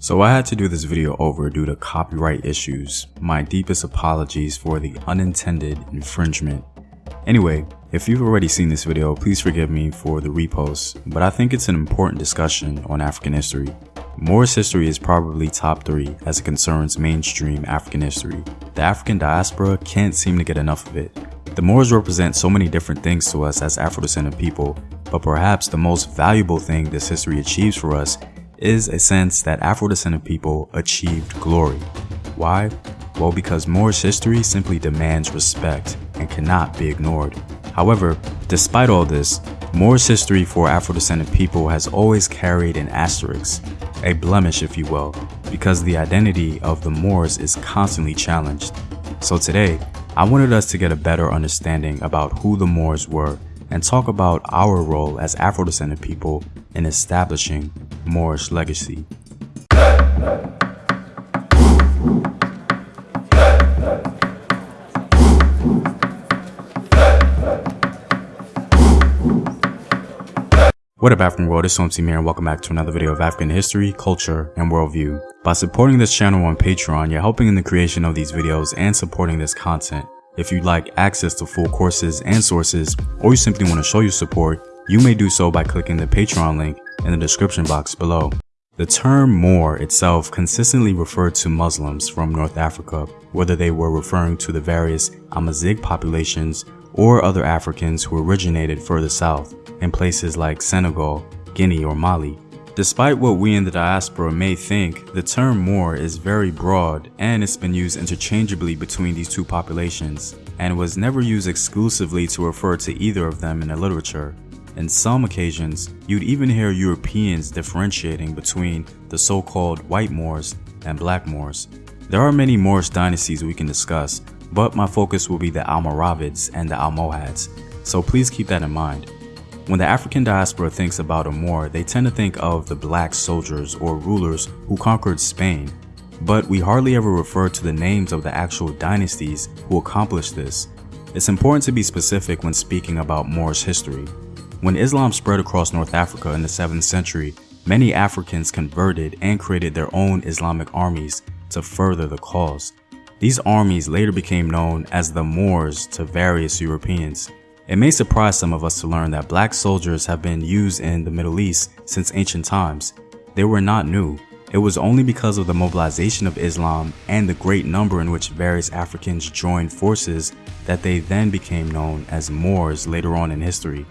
So I had to do this video over due to copyright issues. My deepest apologies for the unintended infringement. Anyway, if you've already seen this video, please forgive me for the repost, but I think it's an important discussion on African history. Moorish history is probably top 3 as it concerns mainstream African history. The African diaspora can't seem to get enough of it. The Moors represent so many different things to us as Afro-descendant people, but perhaps the most valuable thing this history achieves for us is a sense that Afro-descendant people achieved glory. Why? Well, because Moorish history simply demands respect and cannot be ignored. However, despite all this, Moorish history for Afro-descendant people has always carried an asterisk, a blemish if you will, because the identity of the Moors is constantly challenged. So today, I wanted us to get a better understanding about who the Moors were and talk about our role as Afro-descendant people in establishing Moorish legacy. What up African world, it's Somsi Mir and welcome back to another video of African history, culture, and worldview. By supporting this channel on Patreon, you're helping in the creation of these videos and supporting this content. If you'd like access to full courses and sources, or you simply want to show your support, you may do so by clicking the Patreon link in the description box below. The term Moor itself consistently referred to Muslims from North Africa, whether they were referring to the various Amazigh populations or other Africans who originated further south in places like Senegal, Guinea, or Mali. Despite what we in the diaspora may think, the term Moor is very broad and it's been used interchangeably between these two populations and was never used exclusively to refer to either of them in the literature. In some occasions, you'd even hear Europeans differentiating between the so-called white Moors and black Moors. There are many Moorish dynasties we can discuss, but my focus will be the Almoravids and the Almohads, so please keep that in mind. When the African diaspora thinks about a Moor, they tend to think of the black soldiers or rulers who conquered Spain, but we hardly ever refer to the names of the actual dynasties who accomplished this. It's important to be specific when speaking about Moorish history. When Islam spread across North Africa in the 7th century, many Africans converted and created their own Islamic armies to further the cause. These armies later became known as the Moors to various Europeans. It may surprise some of us to learn that black soldiers have been used in the Middle East since ancient times. They were not new. It was only because of the mobilization of Islam and the great number in which various Africans joined forces that they then became known as Moors later on in history.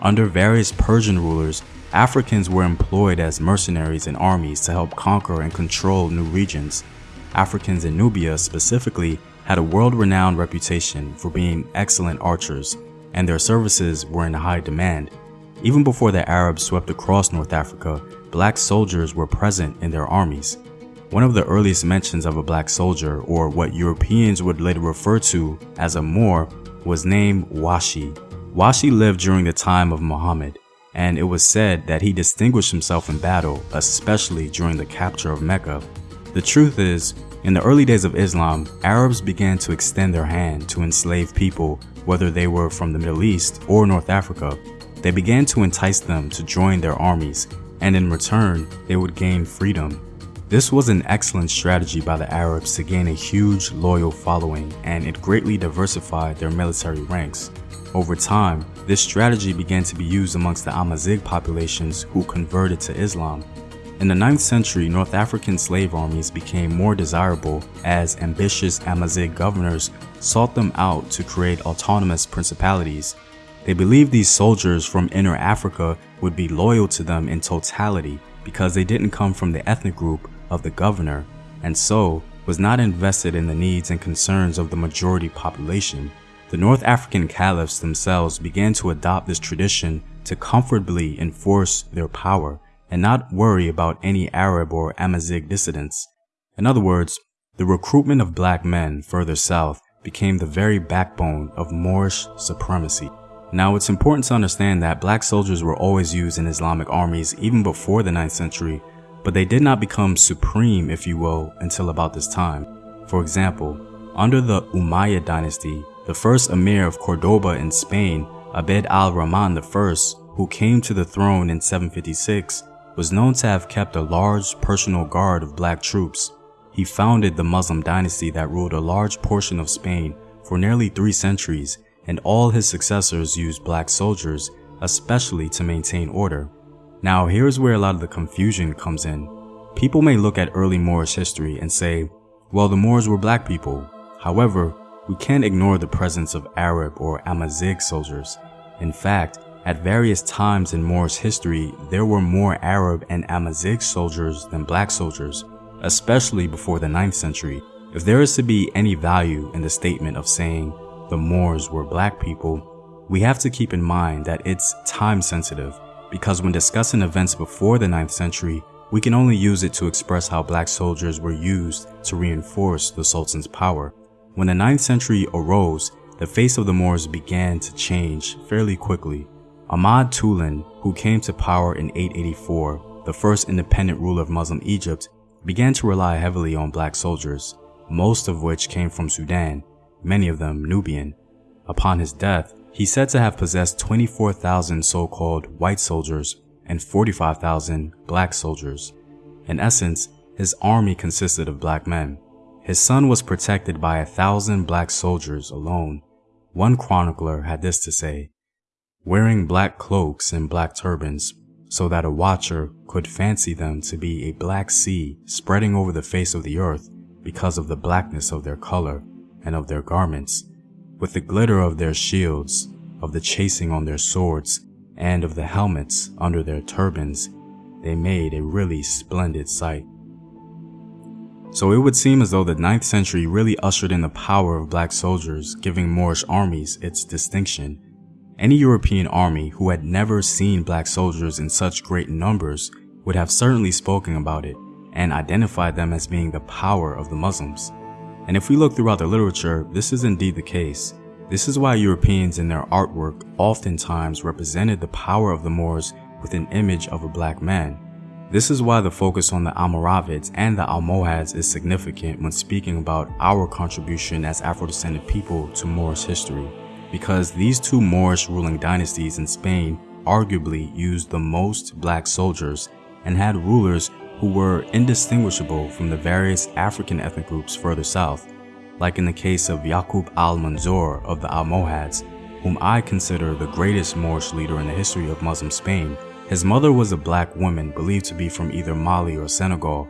Under various Persian rulers, Africans were employed as mercenaries in armies to help conquer and control new regions. Africans in Nubia specifically had a world-renowned reputation for being excellent archers, and their services were in high demand. Even before the Arabs swept across North Africa, black soldiers were present in their armies. One of the earliest mentions of a black soldier, or what Europeans would later refer to as a Moor, was named Washi. Washi lived during the time of Muhammad, and it was said that he distinguished himself in battle, especially during the capture of Mecca. The truth is, in the early days of Islam, Arabs began to extend their hand to enslave people, whether they were from the Middle East or North Africa. They began to entice them to join their armies, and in return, they would gain freedom. This was an excellent strategy by the Arabs to gain a huge loyal following, and it greatly diversified their military ranks. Over time, this strategy began to be used amongst the Amazigh populations who converted to Islam. In the 9th century, North African slave armies became more desirable as ambitious Amazigh governors sought them out to create autonomous principalities. They believed these soldiers from inner Africa would be loyal to them in totality because they didn't come from the ethnic group of the governor and so was not invested in the needs and concerns of the majority population. The North African caliphs themselves began to adopt this tradition to comfortably enforce their power and not worry about any Arab or Amazigh dissidents. In other words, the recruitment of black men further south became the very backbone of Moorish supremacy. Now it's important to understand that black soldiers were always used in Islamic armies even before the 9th century, but they did not become supreme if you will until about this time. For example, under the Umayyad dynasty, the first emir of Cordoba in Spain, Abd al-Rahman I, who came to the throne in 756, was known to have kept a large personal guard of black troops. He founded the Muslim dynasty that ruled a large portion of Spain for nearly three centuries, and all his successors used black soldiers, especially to maintain order. Now here's where a lot of the confusion comes in. People may look at early Moorish history and say, well the Moors were black people. However, we can't ignore the presence of Arab or Amazigh soldiers. In fact, at various times in Moorish history, there were more Arab and Amazigh soldiers than black soldiers, especially before the 9th century. If there is to be any value in the statement of saying the Moors were black people, we have to keep in mind that it's time sensitive because when discussing events before the 9th century, we can only use it to express how black soldiers were used to reinforce the Sultan's power. When the 9th century arose, the face of the Moors began to change fairly quickly. Ahmad Tulun, who came to power in 884, the first independent ruler of Muslim Egypt, began to rely heavily on black soldiers, most of which came from Sudan, many of them Nubian. Upon his death, he said to have possessed 24,000 so-called white soldiers and 45,000 black soldiers. In essence, his army consisted of black men. His son was protected by a thousand black soldiers alone. One chronicler had this to say, wearing black cloaks and black turbans, so that a watcher could fancy them to be a black sea spreading over the face of the earth because of the blackness of their color and of their garments, with the glitter of their shields, of the chasing on their swords, and of the helmets under their turbans, they made a really splendid sight. So it would seem as though the 9th century really ushered in the power of black soldiers, giving Moorish armies its distinction. Any European army who had never seen black soldiers in such great numbers would have certainly spoken about it and identified them as being the power of the Muslims. And if we look throughout the literature, this is indeed the case. This is why Europeans in their artwork oftentimes represented the power of the Moors with an image of a black man. This is why the focus on the Almoravids and the Almohads is significant when speaking about our contribution as Afro-descended people to Moorish history, because these two Moorish ruling dynasties in Spain arguably used the most black soldiers and had rulers who were indistinguishable from the various African ethnic groups further south, like in the case of Yaqub al-Mansur of the Almohads, whom I consider the greatest Moorish leader in the history of Muslim Spain his mother was a black woman believed to be from either Mali or Senegal.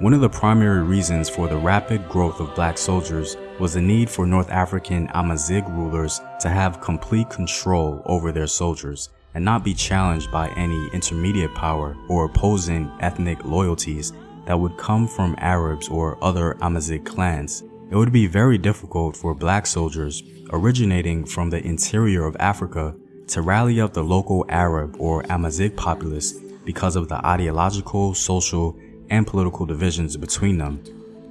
One of the primary reasons for the rapid growth of black soldiers was the need for North African Amazigh rulers to have complete control over their soldiers and not be challenged by any intermediate power or opposing ethnic loyalties that would come from Arabs or other Amazigh clans. It would be very difficult for black soldiers originating from the interior of Africa to rally up the local Arab or Amazigh populace because of the ideological, social, and political divisions between them.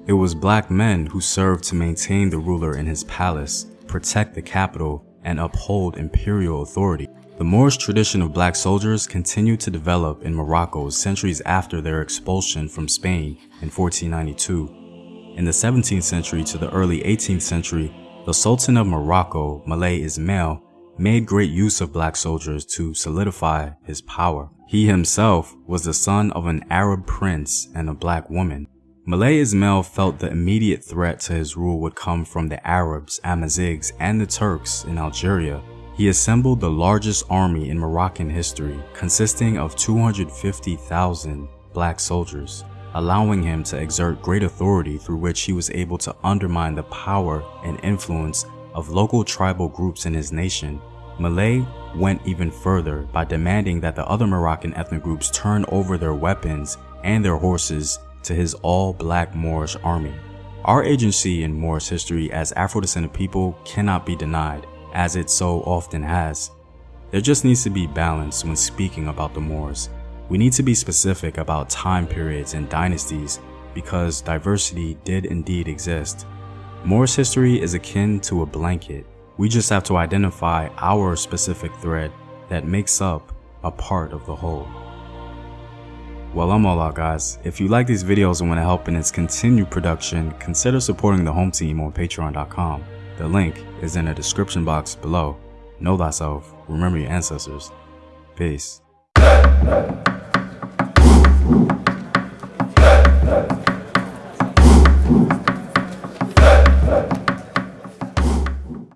It was black men who served to maintain the ruler in his palace, protect the capital, and uphold imperial authority. The Moorish tradition of black soldiers continued to develop in Morocco centuries after their expulsion from Spain in 1492. In the 17th century to the early 18th century, the Sultan of Morocco, Moulay Ismail, made great use of black soldiers to solidify his power. He himself was the son of an Arab prince and a black woman. Moulay Ismail felt the immediate threat to his rule would come from the Arabs, Amazighs, and the Turks in Algeria. He assembled the largest army in Moroccan history, consisting of 250,000 black soldiers, allowing him to exert great authority through which he was able to undermine the power and influence of local tribal groups in his nation, Moulay went even further by demanding that the other Moroccan ethnic groups turn over their weapons and their horses to his all-black Moorish army. Our agency in Moorish history as Afro-descended people cannot be denied, as it so often has. There just needs to be balance when speaking about the Moors. We need to be specific about time periods and dynasties because diversity did indeed exist. Moorish history is akin to a blanket. We just have to identify our specific thread that makes up a part of the whole. Well, I'm all out guys. If you like these videos and want to help in its continued production, consider supporting the home team on patreon.com. The link is in the description box below. Know thyself, remember your ancestors. Peace.